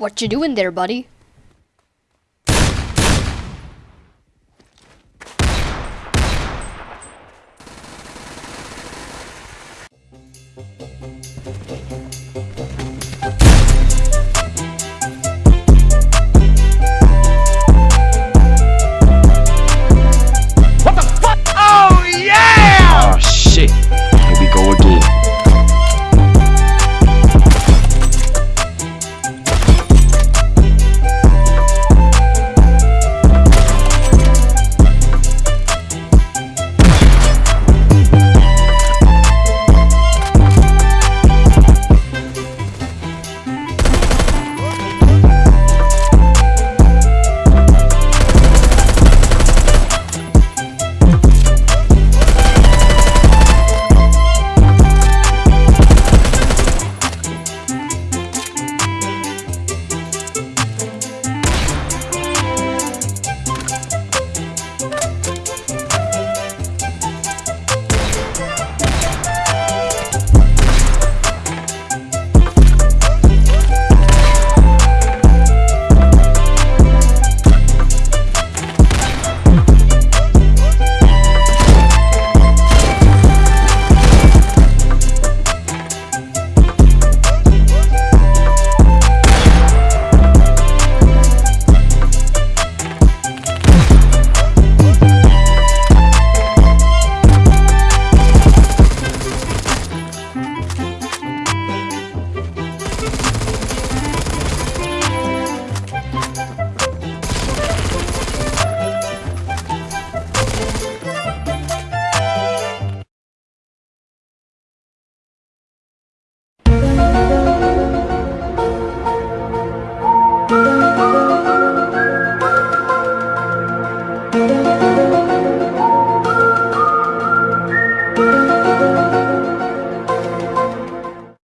What you doing there, buddy?